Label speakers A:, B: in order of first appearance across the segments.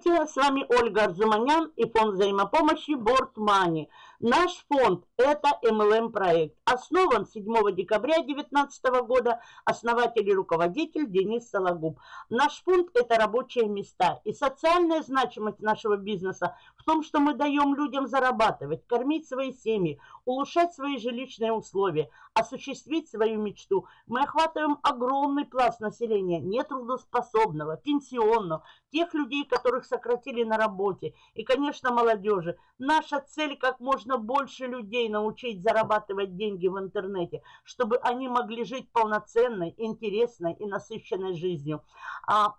A: Здравствуйте, с вами Ольга Арзуманян и фонд взаимопомощи Board Money. Наш фонд – это MLM проект. Основан 7 декабря 2019 года. Основатель и руководитель Денис Сологуб. Наш фонд – это рабочие места. И социальная значимость нашего бизнеса в том, что мы даем людям зарабатывать, кормить свои семьи, улучшать свои жилищные условия, осуществить свою мечту. Мы охватываем огромный пласт населения, нетрудоспособного, пенсионного, тех людей, которых сократили на работе, и, конечно, молодежи. Наша цель как можно больше людей научить зарабатывать деньги в интернете, чтобы они могли жить полноценной, интересной и насыщенной жизнью. А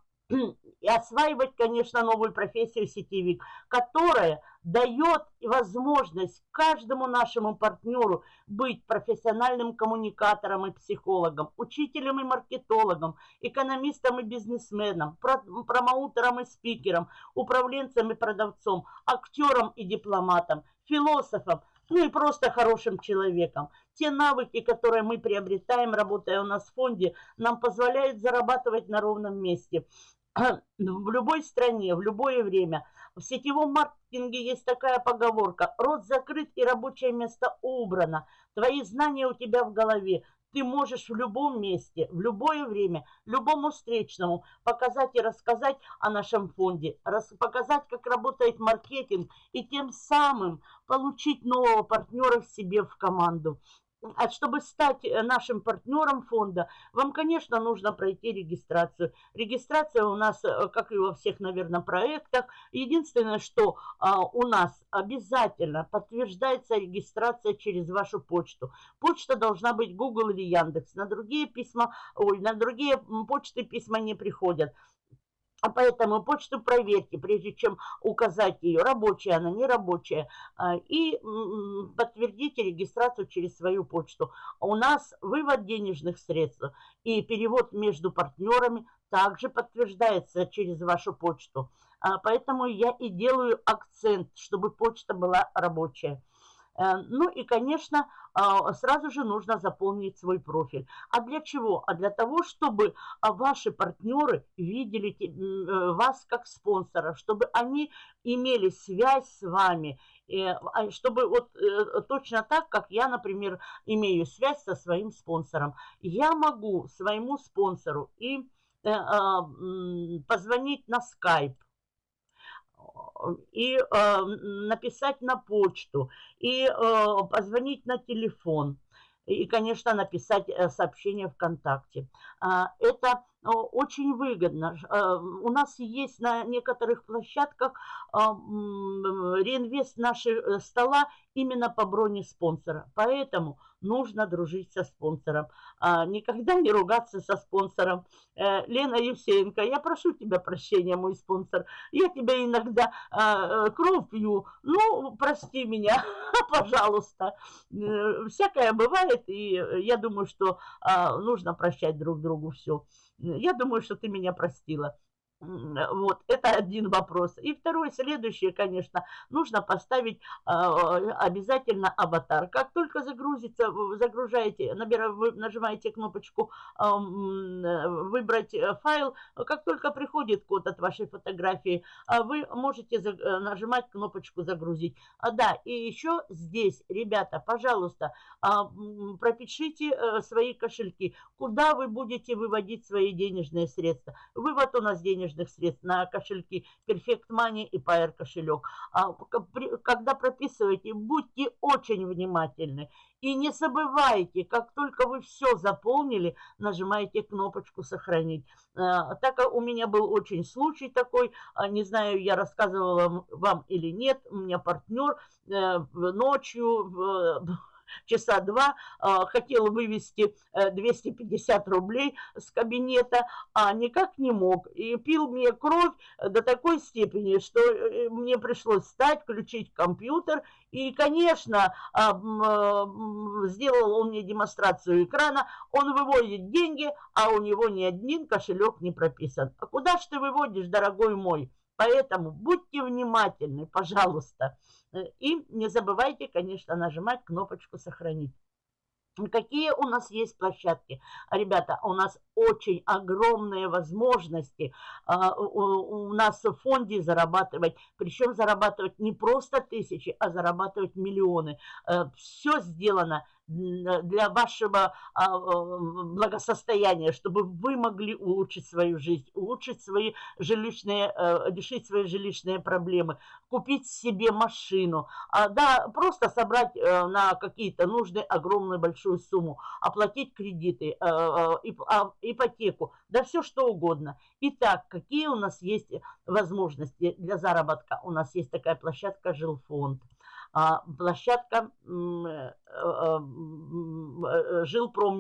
A: и осваивать, конечно, новую профессию сетевик, которая дает возможность каждому нашему партнеру быть профессиональным коммуникатором и психологом, учителем и маркетологом, экономистом и бизнесменом, промоутером и спикером, управленцем и продавцом, актером и дипломатом, философом, ну и просто хорошим человеком. Те навыки, которые мы приобретаем, работая у нас в фонде, нам позволяют зарабатывать на ровном месте. В любой стране, в любое время. В сетевом маркетинге есть такая поговорка. Рот закрыт и рабочее место убрано. Твои знания у тебя в голове. Ты можешь в любом месте, в любое время, любому встречному показать и рассказать о нашем фонде, показать, как работает маркетинг и тем самым получить нового партнера себе в команду. А чтобы стать э, нашим партнером фонда, вам, конечно, нужно пройти регистрацию. Регистрация у нас, э, как и во всех, наверное, проектах. Единственное, что а, у нас обязательно подтверждается регистрация через вашу почту. Почта должна быть Google или Яндекс. На другие письма, ой, на другие почты письма не приходят. А поэтому почту проверьте, прежде чем указать ее, рабочая она, не рабочая, а, и подтвердите регистрацию через свою почту. У нас вывод денежных средств и перевод между партнерами также подтверждается через вашу почту. А, поэтому я и делаю акцент, чтобы почта была рабочая. Э, ну и, конечно, а, сразу же нужно заполнить свой профиль. А для чего? А для того, чтобы а, ваши партнеры видели э, вас как спонсора, чтобы они имели связь с вами, а, чтобы вот э, точно так, как я, например, имею связь со своим спонсором. Я могу своему спонсору и позвонить на скайп, и э, написать на почту, и э, позвонить на телефон, и, конечно, написать э, сообщение ВКонтакте. Э, это очень выгодно. Э, у нас есть на некоторых площадках а, реинвест э, стола именно по броне спонсора. Поэтому нужно дружить со спонсором. А, никогда не ругаться со спонсором. Э, Лена Евсеенко, я прошу тебя прощения, мой спонсор. Я тебя иногда а, кровь пью. Ну, прости меня, пожалуйста. Всякое бывает, и я думаю, что нужно прощать друг другу все. Я думаю, что ты меня простила. Вот, это один вопрос. И второй, следующий, конечно, нужно поставить э, обязательно аватар. Как только загрузится, загружаете, набираете, вы нажимаете кнопочку э, «Выбрать файл», как только приходит код от вашей фотографии, вы можете э, нажимать кнопочку «Загрузить». А, да, и еще здесь, ребята, пожалуйста, э, пропишите э, свои кошельки, куда вы будете выводить свои денежные средства. Вывод у нас денежный денежных средств на кошельки Perfect Money и Pair кошелек. А, когда прописываете, будьте очень внимательны. И не забывайте, как только вы все заполнили, нажимаете кнопочку «Сохранить». А, так как у меня был очень случай такой, а, не знаю, я рассказывала вам или нет, у меня партнер э, ночью часа два а, хотел вывести 250 э, рублей с кабинета, а никак не мог. И пил мне кровь до такой степени, что э, мне пришлось встать, включить компьютер. И, конечно, а, сделал он мне демонстрацию экрана. Он выводит деньги, а у него ни один кошелек не прописан. А куда ж ты выводишь, дорогой мой? Поэтому будьте внимательны, пожалуйста. И не забывайте, конечно, нажимать кнопочку «Сохранить». Какие у нас есть площадки? Ребята, у нас очень огромные возможности а, у нас в фонде зарабатывать. Причем зарабатывать не просто тысячи, а зарабатывать миллионы. Э, Все сделано для вашего а, благосостояния, чтобы вы могли улучшить свою жизнь, улучшить свои жилищные, э, решить свои жилищные проблемы, купить себе машину, а, да, просто собрать э, на какие-то нужды огромную большую сумму, оплатить кредиты, э, а, ипотеку, да все что угодно. Итак, какие у нас есть возможности для заработка? У нас есть такая площадка «Жилфонд». А, площадка э, э, э, Жилпро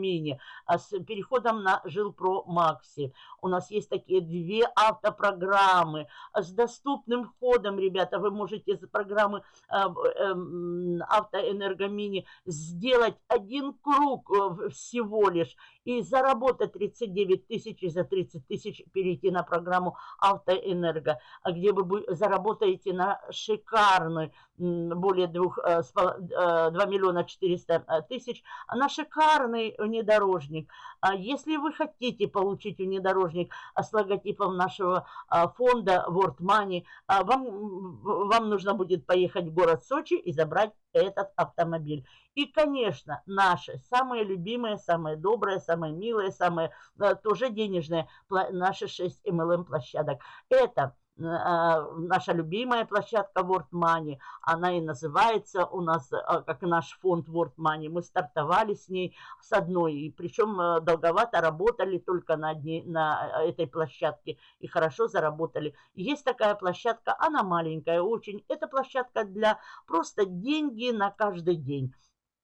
A: а с переходом на Жилпро Макси. У нас есть такие две автопрограммы с доступным входом, ребята. Вы можете за программы Автоэнергомини сделать один круг всего лишь и заработать 39 тысяч и за 30 тысяч перейти на программу Автоэнерго, а где вы заработаете на шикарный, более 2, 2 э, миллиона 400 э, тысяч, на шикарный внедорожник. А если вы хотите получить внедорожник с логотипом нашего а, фонда World Money, а, вам, вам нужно будет поехать в город Сочи и забрать этот автомобиль. И, конечно, наши самые любимые, самые добрые, самые милые, самые э, тоже денежные, наши 6 MLM площадок. Это наша любимая площадка World Money, она и называется у нас, э, как наш фонд World Money. Мы стартовали с ней с одной, и причем долговато работали только на, одни, на этой площадке и хорошо заработали. Есть такая площадка, она маленькая очень, это площадка для просто деньги на каждый день.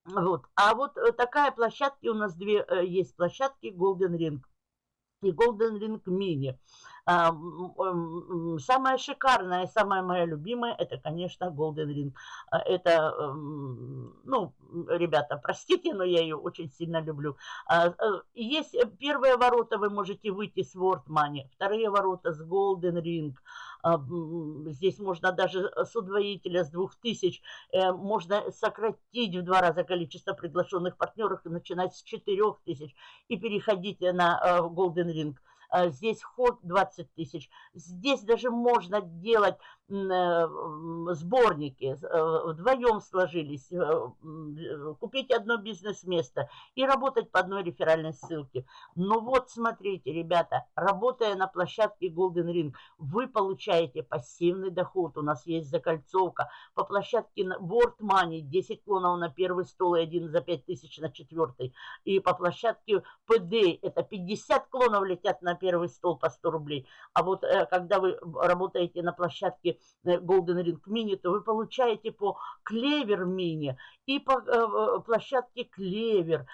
A: Вот. А вот э, такая площадка, у нас две э, есть площадки Golden Ring и Golden Ring Mini. А, самая шикарная, самая моя любимая, это, конечно, Golden Ring. А, это, ну, ребята, простите, но я ее очень сильно люблю. А, э, есть первые ворота, вы можете выйти с World Money, вторые ворота с Golden Ring. Здесь можно даже с удвоителя с 2000, э, можно сократить в два раза количество приглашенных партнеров и начинать с 4000 и переходить на э, Golden Ring. А, здесь вход 20 тысяч. Здесь даже можно делать э, сборники, э, вдвоем сложились, э, купить одно бизнес-место и работать по одной реферальной ссылке. Но вот смотрите, ребята, работая на площадке Golden Ring, вы получаете пассивный доход. У нас есть закольцовка. По площадке World Money 10 клонов на первый стол и один за 5 тысяч на четвертый. И по площадке PD это 50 клонов летят на первый стол по 100 рублей. А вот э, когда вы работаете на площадке э, Golden Ring Mini, то вы получаете по Клевер Mini и по э, площадке Клевер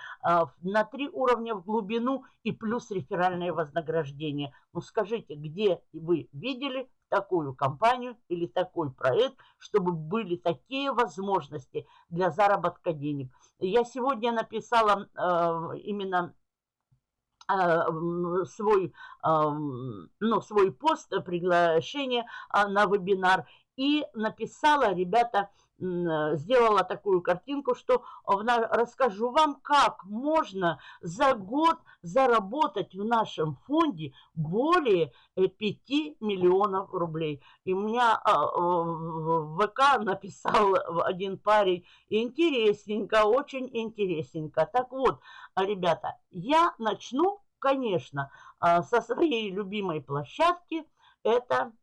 A: на три уровня в глубину и плюс реферальное вознаграждение. Ну скажите, где вы видели такую компанию или такой проект, чтобы были такие возможности для заработка денег. Я сегодня написала э, именно а, свой, ну, свой пост, приглашение а, на вебинар и написала, ребята, сделала такую картинку, что расскажу вам, как можно за год заработать в нашем фонде более 5 э, миллионов рублей. И меня в ВК написал один парень, интересненько, очень интересненько. Так вот, ребята, я начну, конечно, со своей любимой площадки, это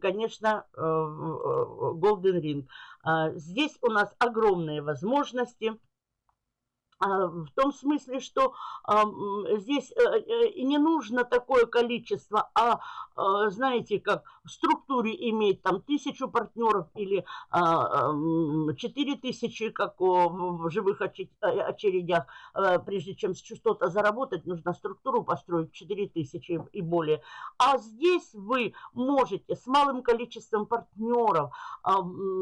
A: конечно, э, Golden Ring. А, здесь у нас огромные возможности – в том смысле, что здесь э, э, не нужно такое количество, а, а знаете, как в структуре иметь там тысячу партнеров или а, четыре тысячи, как в живых очередях, прежде чем что-то заработать, нужно структуру построить четыре тысячи и более. А здесь вы можете с малым количеством партнеров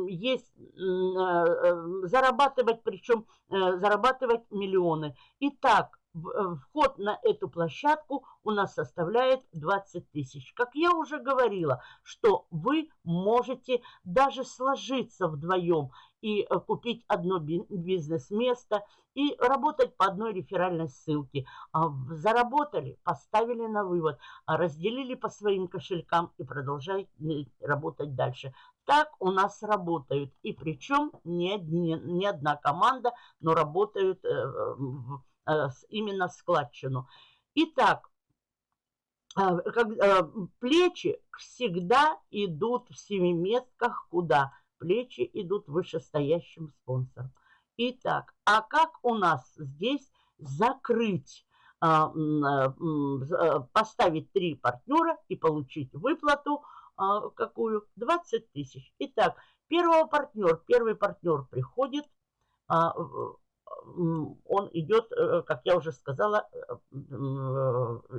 A: есть зарабатывать, причем зарабатывать миллионы. Итак, э, вход на эту площадку у нас составляет 20 тысяч. Как я уже говорила, что вы можете даже сложиться вдвоем и э, купить одно бизнес-место и работать по одной реферальной ссылке. А, заработали, поставили на вывод, а, разделили по своим кошелькам и продолжать работать дальше. Так у нас работают. И причем не, одни, не одна команда, но работают э, э, именно складчину. Итак, э, плечи всегда идут в семиметках куда? Плечи идут вышестоящим спонсором. Итак, а как у нас здесь закрыть, а, э, поставить три партнера и получить выплату а, какую? 20 тысяч. Итак, первого партнер, первый партнер приходит, он идет, э, как я уже сказала, э,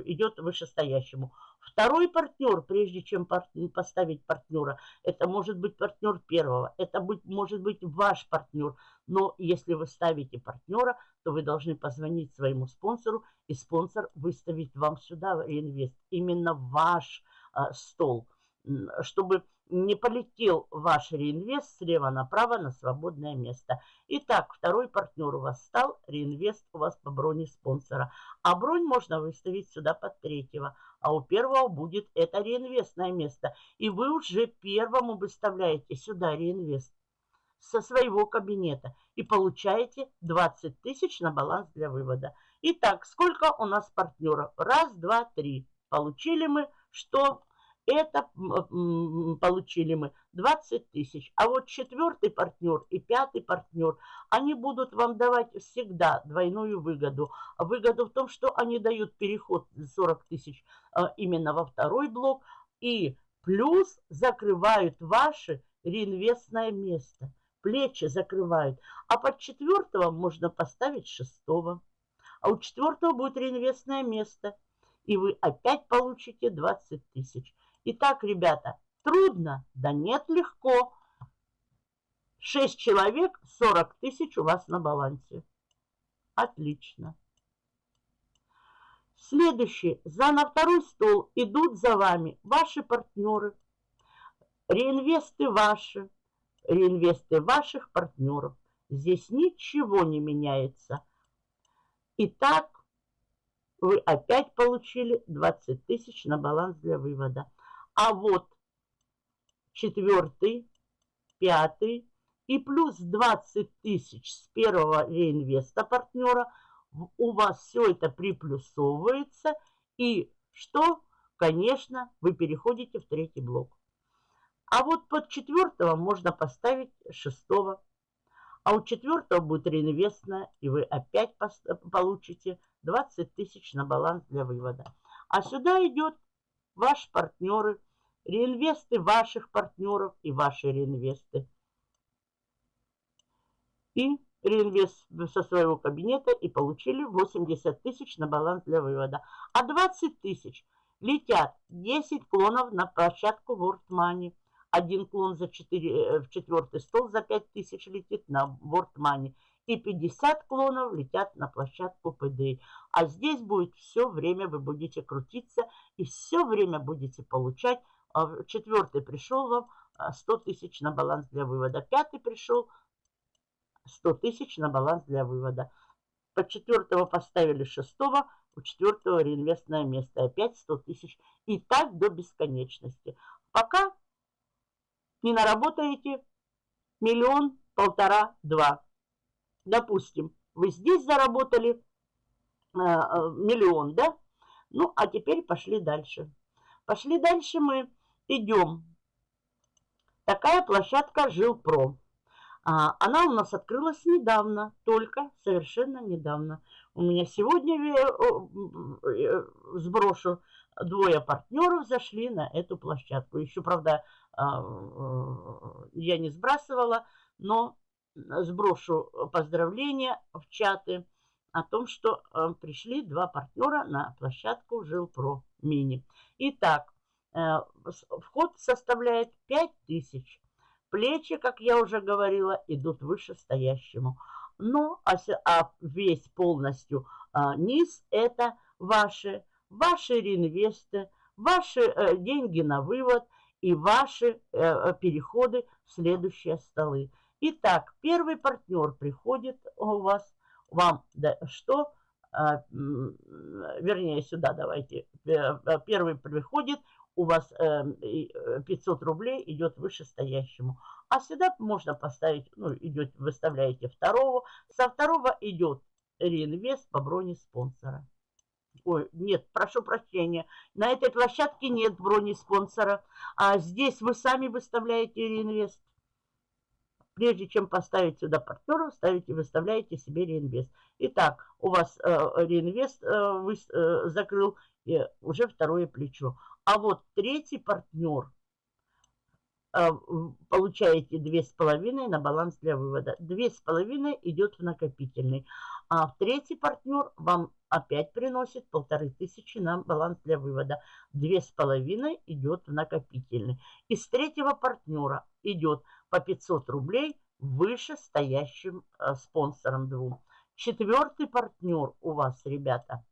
A: идет вышестоящему. Второй партнер, прежде чем поставить партнера, это может быть партнер первого, это может быть ваш партнер. Но если вы ставите партнера, то вы должны позвонить своему спонсору, и спонсор выставить вам сюда реинвест, именно ваш а, стол, чтобы не полетел ваш реинвест слева направо на свободное место. Итак, второй партнер у вас стал, реинвест у вас по броне спонсора. А бронь можно выставить сюда под третьего. А у первого будет это реинвестное место. И вы уже первому выставляете сюда реинвест со своего кабинета. И получаете 20 тысяч на баланс для вывода. Итак, сколько у нас партнеров? Раз, два, три. Получили мы, что это получили мы 20 тысяч. А вот четвертый партнер и пятый партнер, они будут вам давать всегда двойную выгоду. Выгоду в том, что они дают переход 40 тысяч а, именно во второй блок. И плюс закрывают ваше реинвестное место. Плечи закрывают. А под четвертого можно поставить шестого. А у четвертого будет реинвестное место. И вы опять получите 20 тысяч. Итак, ребята, трудно? Да нет, легко. 6 человек, 40 тысяч у вас на балансе. Отлично. Следующий. За на второй стол идут за вами ваши партнеры. Реинвесты ваши. Реинвесты ваших партнеров. Здесь ничего не меняется. Итак, вы опять получили 20 тысяч на баланс для вывода. А вот четвертый, пятый и плюс 20 тысяч с первого реинвеста партнера у вас все это приплюсовывается. И что? Конечно, вы переходите в третий блок. А вот под четвертого можно поставить шестого. А у четвертого будет реинвестная, и вы опять получите 20 тысяч на баланс для вывода. А сюда идет ваши партнеры, реинвесты ваших партнеров и ваши реинвесты. И реинвест со своего кабинета и получили 80 тысяч на баланс для вывода. А 20 тысяч летят 10 клонов на площадку World Money. Один клон за 4, э, в четвертый стол за 5 тысяч летит на World Money и 50 клонов летят на площадку ПД. А здесь будет все время, вы будете крутиться и все время будете получать. А четвертый пришел вам 100 а, тысяч на баланс для вывода. Пятый пришел 100 тысяч на баланс для вывода. По четвертого поставили шестого, у четвертого реинвестное место. Опять 100 тысяч. И так до бесконечности. Пока не наработаете миллион, полтора, два допустим, вы здесь заработали э, миллион, да? Ну, а теперь пошли дальше. Пошли дальше мы идем. Такая площадка Жилпро. А, она у нас открылась недавно, только совершенно недавно. У меня сегодня э, сброшу двое партнеров зашли на эту площадку. Еще, правда, а, я не сбрасывала, но сброшу поздравления в чаты о том, что э, пришли два партнера на площадку Жилпро Мини. Итак, э, вход составляет 5000. Плечи, как я уже говорила, идут вышестоящему. Но а, а весь полностью низ это ваши, ваши реинвесты, ваши э, деньги на вывод и ваши э, переходы в следующие столы. Итак, первый партнер приходит у вас, вам да, что? А, вернее, сюда давайте. Первый приходит, у вас 500 рублей идет вышестоящему. А сюда можно поставить, ну, идет, выставляете второго. Со второго идет реинвест по броне спонсора. Ой, нет, прошу прощения. На этой площадке нет брони спонсора. А здесь вы сами выставляете реинвест. Прежде чем поставить сюда партнера, ставите, выставляете себе реинвест. Итак, у вас э, реинвест э, вы, э, закрыл э, уже второе плечо. А вот третий партнер Э, получаете 2,5 на баланс для вывода. 2,5 идет в накопительный. А третий партнер вам опять приносит полторы тысячи на баланс для вывода. 2,5 идет в накопительный. Из третьего партнера идет по 500 рублей выше стоящим э, спонсором двум. Четвертый партнер у вас, ребята,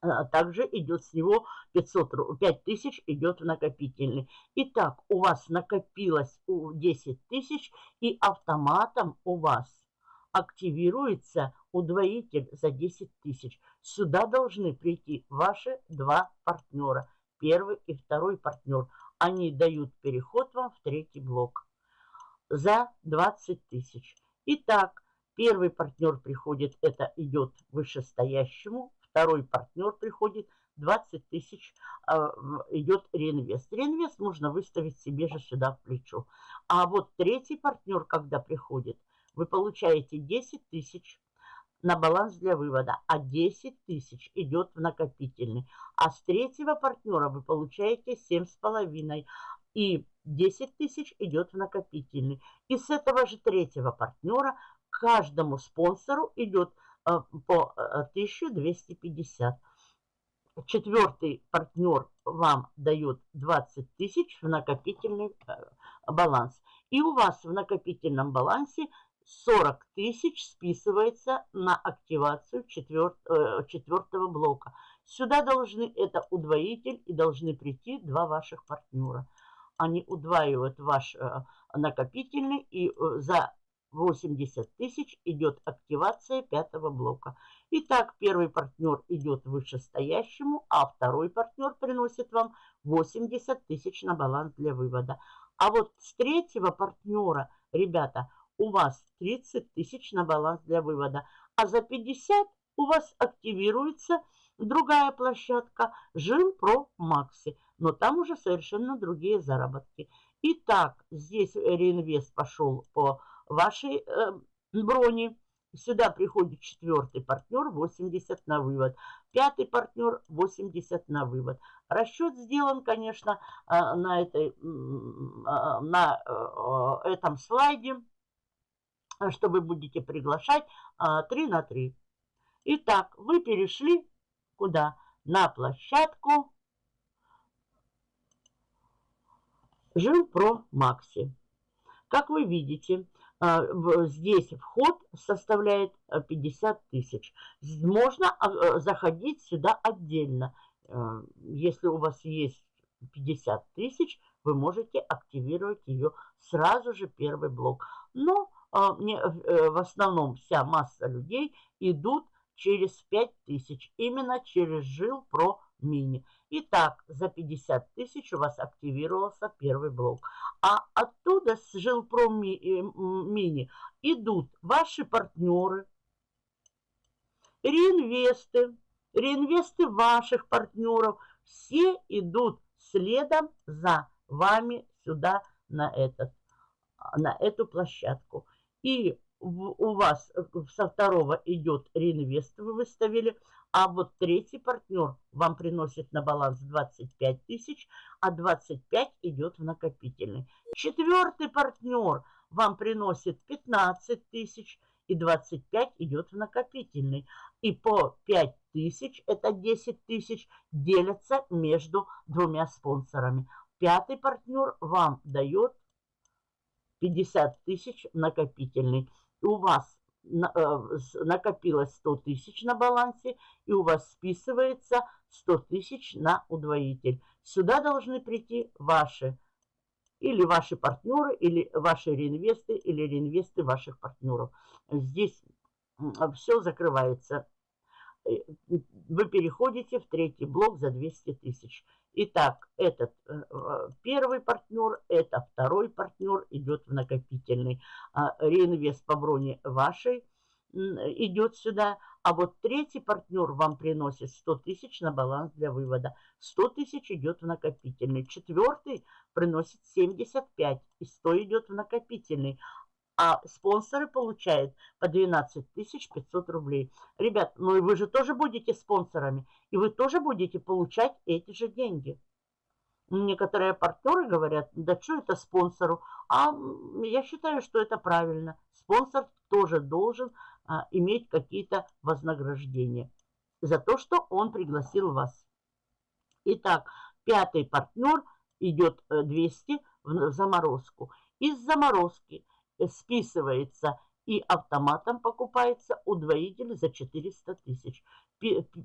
A: а также идет с него 500, 5000 идет в накопительный. Итак, у вас накопилось 10 тысяч и автоматом у вас активируется удвоитель за 10 тысяч. Сюда должны прийти ваши два партнера. Первый и второй партнер. Они дают переход вам в третий блок за 20 тысяч. Итак, первый партнер приходит, это идет вышестоящему, второй партнер приходит, 20 тысяч э, идет реинвест. Реинвест можно выставить себе же сюда в плечо. А вот третий партнер, когда приходит, вы получаете 10 тысяч на баланс для вывода, а 10 тысяч идет в накопительный. А с третьего партнера вы получаете 7,5 и 10 тысяч идет в накопительный. И с этого же третьего партнера каждому спонсору идет Э, по 1250. Э, Четвертый партнер вам дает 20 тысяч в накопительный э, баланс. И у вас в накопительном балансе 40 тысяч списывается на активацию четвертого блока. Сюда должны, это удвоитель, и должны прийти два ваших партнера. Они удваивают ваш накопительный, и за 80 тысяч идет активация пятого блока. Итак, первый партнер идет вышестоящему, а второй партнер приносит вам 80 тысяч на баланс для вывода. А вот с третьего партнера, ребята, у вас 30 тысяч на баланс для вывода. А за 50 у вас активируется другая площадка Жилпро Макси. Но там уже совершенно другие заработки. Итак, здесь реинвест пошел по вашей э, брони. Сюда приходит четвертый партнер, 80 на вывод. Пятый партнер, 80 на вывод. Расчет сделан, конечно, э, на, этой, э, на э, этом слайде, что вы будете приглашать 3 на 3. Итак, вы перешли куда? На площадку Жилпро Макси. Как вы видите, а, здесь вход составляет 50 э, тысяч. Можно а, э, заходить сюда отдельно. Э, если у вас есть 50 тысяч, вы можете активировать ее сразу же первый блок. Но а, в основном вся масса людей идут через 5 тысяч, именно через Жил Про Мини. Итак, за 50 тысяч у вас активировался первый блок. А оттуда с Жилпром э, Мини идут ваши партнеры, реинвесты, реинвесты ваших партнеров. Все идут следом за вами сюда на, этот, на эту площадку. И у вас э, со второго идет реинвест, вы выставили, а вот третий партнер вам приносит на баланс 25 тысяч, а 25 идет в накопительный. Четвертый партнер вам приносит 15 тысяч, и 25 идет в накопительный. И по 5 тысяч, это 10 тысяч, делятся между двумя спонсорами. Пятый партнер вам дает 50 тысяч накопительный у вас накопилось 100 тысяч на балансе, и у вас списывается 100 тысяч на удвоитель. Сюда должны прийти ваши или ваши партнеры, или ваши реинвесты, или реинвесты ваших партнеров. Здесь все закрывается. Э, вы переходите в третий блок за 200 тысяч. Итак, этот э, первый партнер, это второй партнер идет в накопительный. А, реинвест по броне вашей идет сюда. А вот третий партнер вам приносит 100 тысяч на баланс для вывода. 100 тысяч идет в накопительный. Четвертый приносит 75 и 100 идет в накопительный а спонсоры получают по 12 500 рублей. Ребят, ну и вы же тоже будете спонсорами, и вы тоже будете получать эти же деньги. Некоторые партнеры говорят, да что это спонсору? А я считаю, что это правильно. Спонсор тоже должен а, иметь какие-то вознаграждения за то, что он пригласил вас. Итак, пятый партнер идет 200 э, в заморозку. Из заморозки списывается и автоматом покупается удвоитель за 400 тысяч.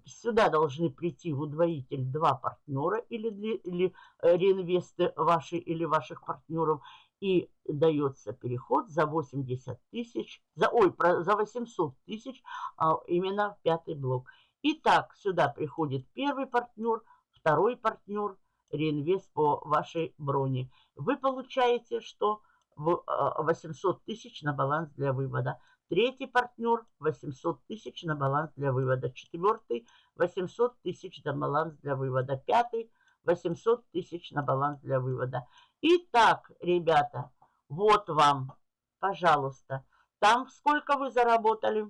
A: Сюда должны прийти в удвоитель два партнера или, или э, реинвесты ваши или ваших партнеров. И дается переход за 80 тысяч, за, ой, за 800 тысяч а, именно в пятый блок. Итак, сюда приходит первый партнер, второй партнер, реинвест по вашей броне. Вы получаете, что 800 а, тысяч на баланс для вывода. Третий партнер 800 тысяч на баланс для вывода. Четвертый 800 тысяч на баланс для вывода. Пятый 800 тысяч на баланс для вывода. Итак, ребята, вот вам, пожалуйста, там сколько вы заработали.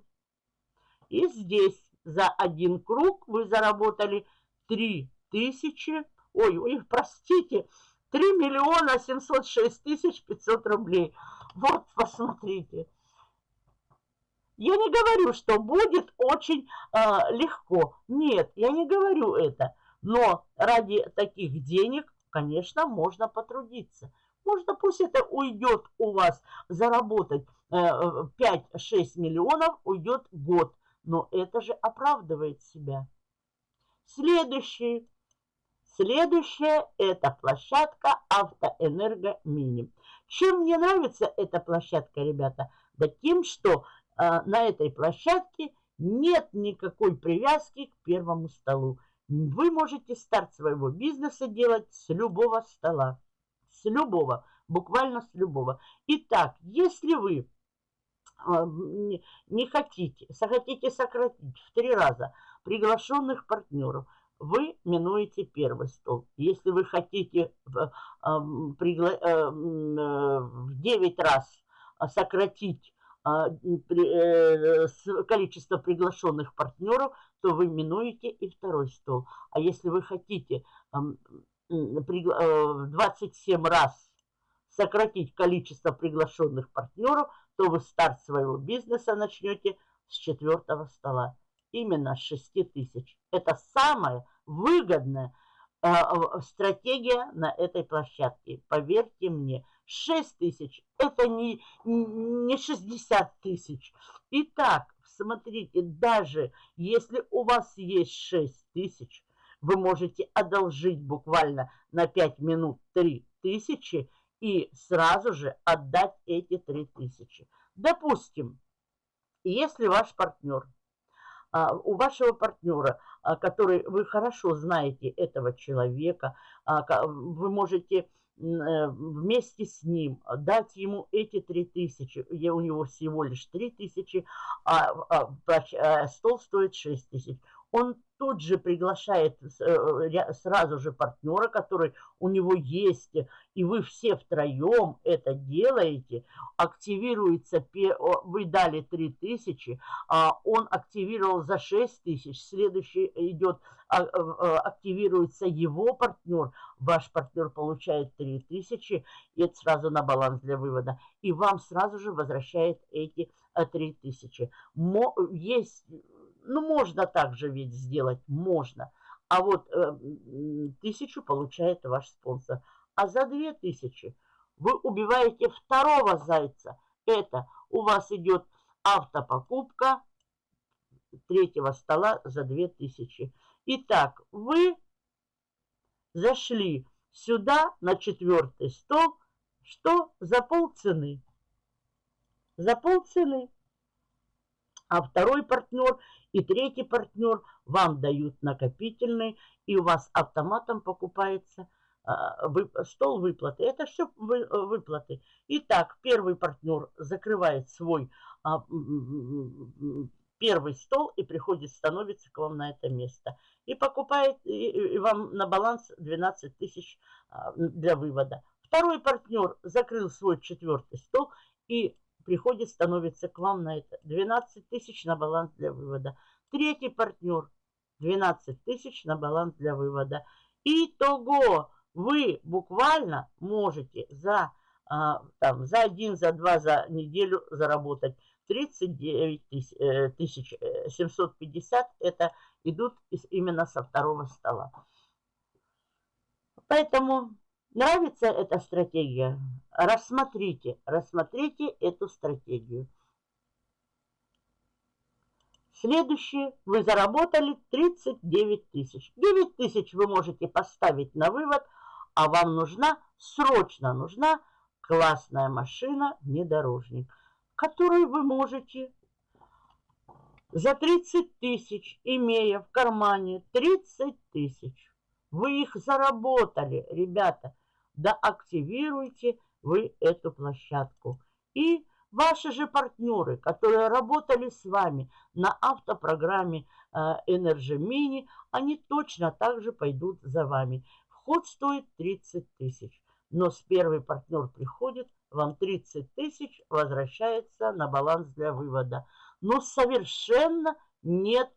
A: И здесь за один круг вы заработали 3000, ой, ой, простите, 3 миллиона 706 тысяч 500 рублей. Вот, посмотрите. Я не говорю, что будет очень э, легко. Нет, я не говорю это. Но ради таких денег, конечно, можно потрудиться. Можно, пусть это уйдет у вас, заработать э, 5-6 миллионов, уйдет год. Но это же оправдывает себя. Следующий Следующая – это площадка Автоэнерго Мини. Чем мне нравится эта площадка, ребята? Да тем, что э, на этой площадке нет никакой привязки к первому столу. Вы можете старт своего бизнеса делать с любого стола. С любого, буквально с любого. Итак, если вы э, не хотите, захотите сократить в три раза приглашенных партнеров – вы минуете первый стол. Если вы хотите в, пригла... Э, в 9 раз сократить а, э, количество приглашенных партнеров, то вы минуете и второй стол. А если вы хотите 27 э, раз сократить количество приглашенных партнеров, то вы старт своего бизнеса начнете с четвертого стола именно 6 тысяч. Это самая выгодная э, стратегия на этой площадке. Поверьте мне, 6 тысяч – это не, не 60 тысяч. Итак, смотрите, даже если у вас есть 6 тысяч, вы можете одолжить буквально на 5 минут 3 тысячи и сразу же отдать эти 3 тысячи. Допустим, если ваш партнер – у вашего партнера, а, который вы хорошо знаете этого человека, а, вы можете э, вместе с ним дать ему эти три тысячи, у него всего лишь три тысячи, а стол стоит шесть тысяч он тут же приглашает э, сразу же партнера, который у него есть, и вы все втроем это делаете, активируется, вы дали 3000, а он активировал за 6000, следующий идет, а, а, активируется его партнер, ваш партнер получает 3000, и это сразу на баланс для вывода, и вам сразу же возвращает эти 3000. Есть ну, можно также ведь сделать, можно. А вот э, тысячу получает ваш спонсор. А за две тысячи вы убиваете второго зайца. Это у вас идет автопокупка третьего стола за две тысячи. Итак, вы зашли сюда на четвертый стол что за полцены. За полцены. А второй партнер и третий партнер вам дают накопительный, и у вас автоматом покупается а, стол выплаты. Это все выплаты. Итак, первый партнер закрывает свой а, первый стол и приходит, становится к вам на это место. И покупает и вам на баланс 12 тысяч а, для вывода. Второй партнер закрыл свой четвертый стол и приходит, становится к вам на это 12 тысяч на баланс для вывода. Третий партнер 12 тысяч на баланс для вывода. Итого вы буквально можете за, а, там, за один, за два, за неделю заработать 39 тысяч 750. Э, это идут именно со второго стола. Поэтому нравится эта стратегия? Рассмотрите, рассмотрите эту стратегию. Следующее, вы заработали 39 тысяч. 9 тысяч вы можете поставить на вывод, а вам нужна, срочно нужна классная машина внедорожник, которую вы можете за 30 тысяч, имея в кармане 30 тысяч. Вы их заработали, ребята. Да активируйте вы эту площадку. И Ваши же партнеры, которые работали с вами на автопрограмме э, Energy Mini, они точно так же пойдут за вами. Вход стоит 30 тысяч. Но с первый партнер приходит, вам 30 тысяч возвращается на баланс для вывода. Но совершенно нет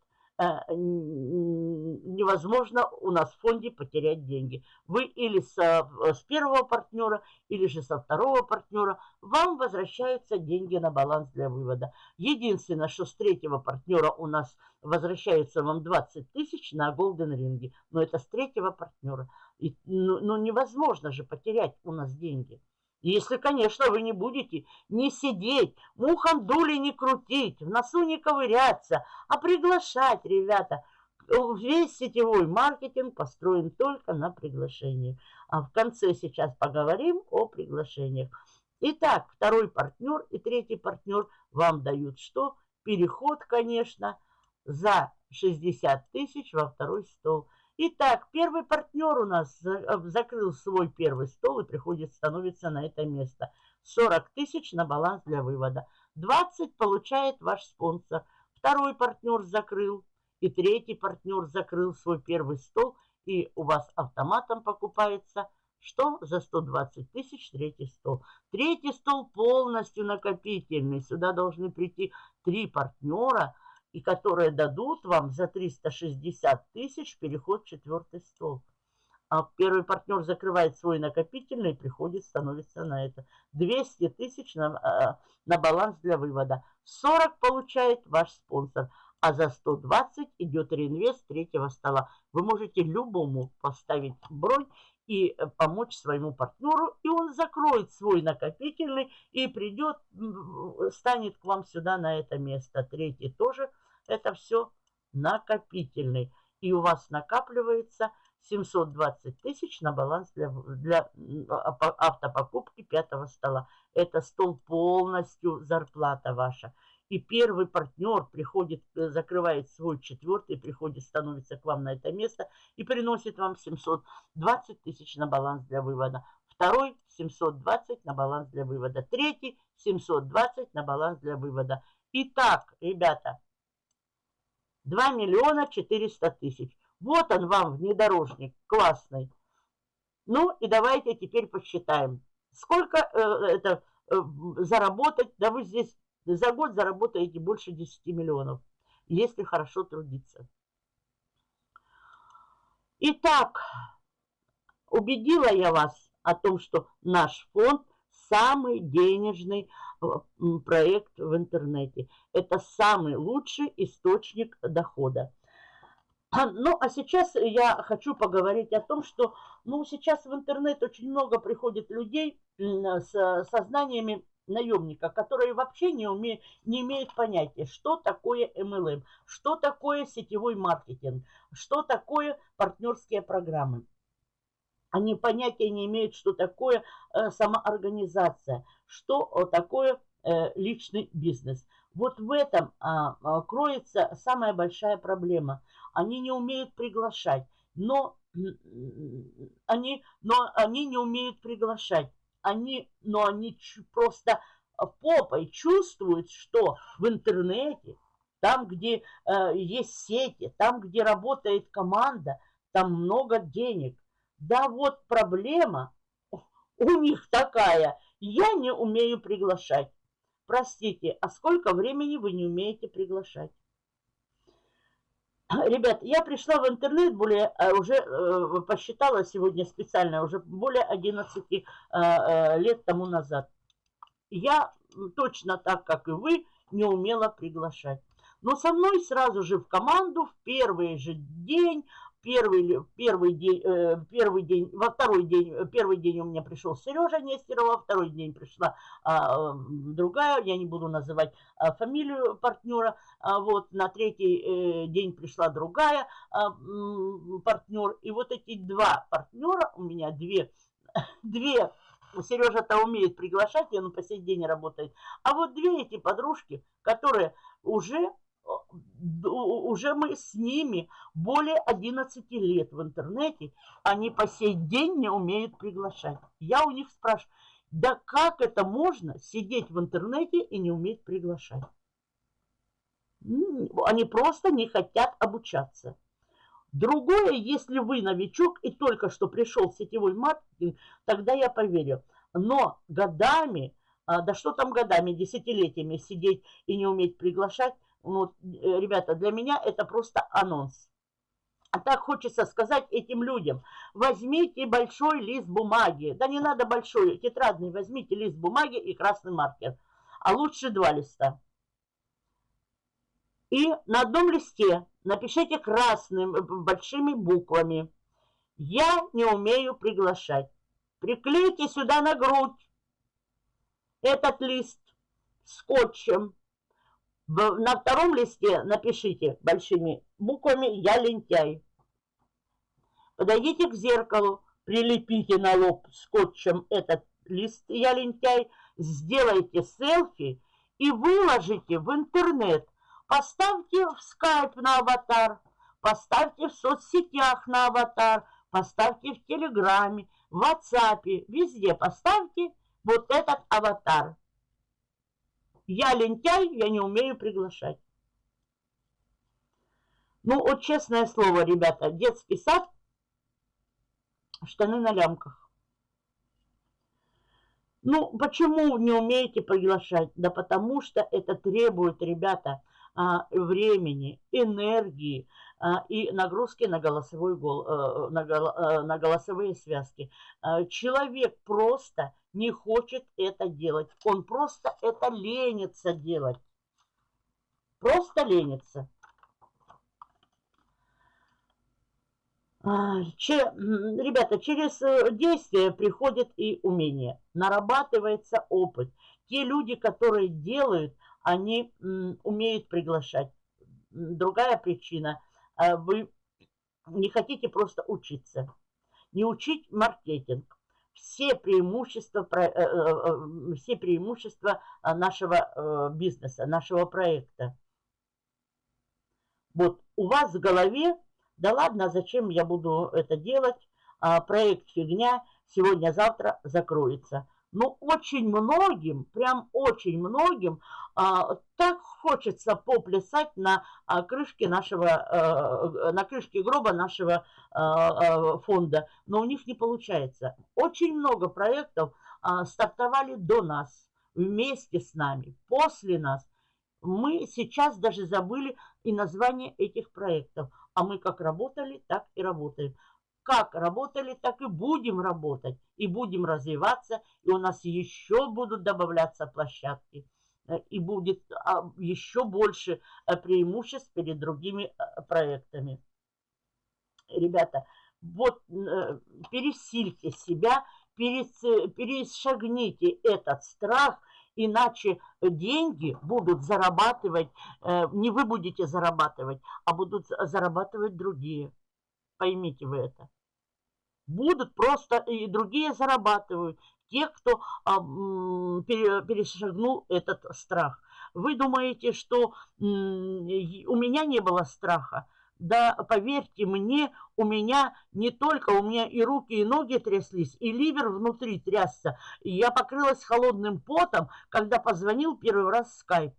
A: невозможно у нас в фонде потерять деньги. Вы или со, э, с первого партнера, или же со второго партнера, вам возвращаются деньги на баланс для вывода. Единственное, что с третьего партнера у нас возвращается вам 20 тысяч на Golden Ring. Но это с третьего партнера. И, ну, ну невозможно же потерять у нас деньги. Если, конечно, вы не будете не сидеть, мухом дули не крутить, в носу не ковыряться, а приглашать, ребята. Весь сетевой маркетинг построен только на приглашении. А в конце сейчас поговорим о приглашениях. Итак, второй партнер и третий партнер вам дают что? Переход, конечно, за 60 тысяч во второй стол – Итак, первый партнер у нас э, закрыл свой первый стол и приходит, становится на это место. 40 тысяч на баланс для вывода. 20 получает ваш спонсор. Второй партнер закрыл. И третий партнер закрыл свой первый стол. И у вас автоматом покупается что? За 120 тысяч третий стол. Третий стол полностью накопительный. Сюда должны прийти три партнера – и которые дадут вам за 360 тысяч переход в четвертый стол. А первый партнер закрывает свой накопительный, приходит, становится на это. 200 тысяч на, а, на баланс для вывода. 40 получает ваш спонсор, а за 120 идет реинвест третьего стола. Вы можете любому поставить бронь и э, помочь своему партнеру, и он закроет свой накопительный и придет, станет к вам сюда на это место. Третий тоже – это все накопительный. И у вас накапливается 720 тысяч на баланс для, для а, автопокупки пятого стола. Это стол полностью зарплата ваша. И первый партнер приходит, э, закрывает свой четвертый, приходит, становится к вам на это место и приносит вам 720 тысяч на баланс для вывода. Второй 720 на баланс для вывода. Третий 720 на баланс для вывода. Итак, ребята, 2 миллиона 400 тысяч. Вот он вам, внедорожник, классный. Ну и давайте теперь посчитаем. Сколько э, это э, заработать? Да вы здесь за год заработаете больше 10 миллионов, если хорошо трудиться. Итак, убедила я вас о том, что наш фонд самый денежный э, проект в интернете. Это самый лучший источник дохода. Ну, а сейчас я хочу поговорить о том, что ну, сейчас в интернет очень много приходит людей с сознаниями наемника, которые вообще не, уме, не имеют понятия, что такое MLM, что такое сетевой маркетинг, что такое партнерские программы. Они понятия не имеют, что такое э, самоорганизация, что такое э, личный бизнес. Вот в этом а, кроется самая большая проблема. Они не умеют приглашать, но они, но они не умеют приглашать. Они, но они просто попой чувствуют, что в интернете, там, где э, есть сети, там, где работает команда, там много денег. Да вот проблема у них такая, я не умею приглашать. Простите, а сколько времени вы не умеете приглашать? Ребят, я пришла в интернет более, э, уже э, посчитала сегодня специально, уже более 11 э, лет тому назад. Я точно так, как и вы, не умела приглашать. Но со мной сразу же в команду в первый же день Первый, первый, день, э, первый день, во второй день, э, первый день у меня пришел Сережа Нестерова, второй день пришла а, другая, я не буду называть а, фамилию партнера, а, вот на третий э, день пришла другая а, партнер, и вот эти два партнера, у меня две, две Сережа-то умеет приглашать, и он по сей день работает. А вот две эти подружки, которые уже уже мы с ними более 11 лет в интернете, они по сей день не умеют приглашать. Я у них спрашиваю, да как это можно сидеть в интернете и не уметь приглашать? Они просто не хотят обучаться. Другое, если вы новичок и только что пришел в сетевой маркетинг, тогда я поверю. Но годами, а, да что там годами, десятилетиями сидеть и не уметь приглашать, ну, ребята, для меня это просто анонс. А так хочется сказать этим людям, возьмите большой лист бумаги. Да не надо большой, тетрадный, возьмите лист бумаги и красный маркер. А лучше два листа. И на одном листе напишите красным, э, большими буквами. Я не умею приглашать. Приклейте сюда на грудь этот лист скотчем на втором листе напишите большими буквами «Я лентяй». Подойдите к зеркалу, прилепите на лоб скотчем этот лист «Я лентяй», сделайте селфи и выложите в интернет. Поставьте в скайп на аватар, поставьте в соцсетях на аватар, поставьте в телеграме, в ватсапе, везде поставьте вот этот аватар. Я лентяй, я не умею приглашать. Ну, вот честное слово, ребята, детский сад, штаны на лямках. Ну, почему не умеете приглашать? Да потому что это требует, ребята, а, времени, энергии и нагрузки на, голосовой, э, э, на голосовые связки. А, человек просто не хочет это делать. Он просто это ленится делать. Просто ленится. Че, ребята, через э, действие приходит и умение. Нарабатывается опыт. Те люди, которые делают, они умеют приглашать. Другая причина. А вы не хотите просто учиться. Не учить маркетинг все преимущества, э, э, э, все преимущества нашего бизнеса, нашего проекта. Вот у вас в голове, да ладно, зачем я буду это делать, а, проект фигня, сегодня-завтра закроется. Но очень многим, прям очень многим, а, так хочется поплясать на а, крышке нашего, а, на крышке гроба нашего а, а, фонда, но у них не получается. Очень много проектов а, стартовали до нас, вместе с нами, после нас. Мы сейчас даже забыли и название этих проектов. А мы как работали, так и работаем как работали, так и будем работать, и будем развиваться, и у нас еще будут добавляться площадки, э, и будет а, еще больше э, преимуществ перед другими э, проектами. Ребята, вот пересильте себя, перешагните этот страх, иначе деньги будут зарабатывать, не вы будете зарабатывать, а будут зарабатывать другие. Поймите вы это. Будут просто и другие зарабатывают. Те, кто а, перешагнул этот страх. Вы думаете, что у меня не было страха? Да, поверьте мне, у меня не только, у меня и руки, и ноги тряслись, и ливер внутри трясся. я покрылась холодным потом, когда позвонил первый раз в скайп.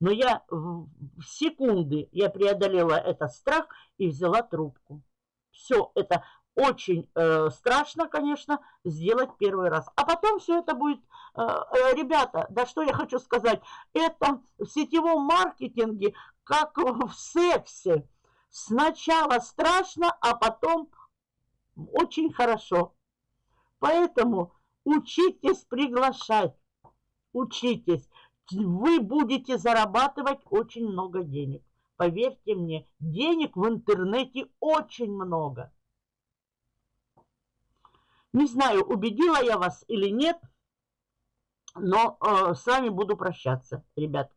A: Но я в секунды я преодолела этот страх и взяла трубку. Все это очень э, страшно, конечно, сделать первый раз. А потом все это будет, э, э, ребята, да что я хочу сказать, это в сетевом маркетинге, как в сексе. Сначала страшно, а потом очень хорошо. Поэтому учитесь приглашать, учитесь. Вы будете зарабатывать очень много денег. Поверьте мне, денег в интернете очень много. Не знаю, убедила я вас или нет, но э, с вами буду прощаться, ребят.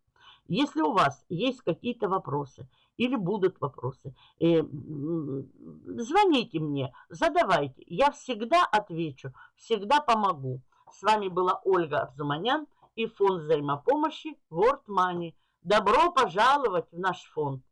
A: Если у вас есть какие-то вопросы или будут вопросы, э, звоните мне, задавайте. Я всегда отвечу, всегда помогу. С вами была Ольга Арзуманян и фонд взаимопомощи World Money. Добро пожаловать в наш фонд.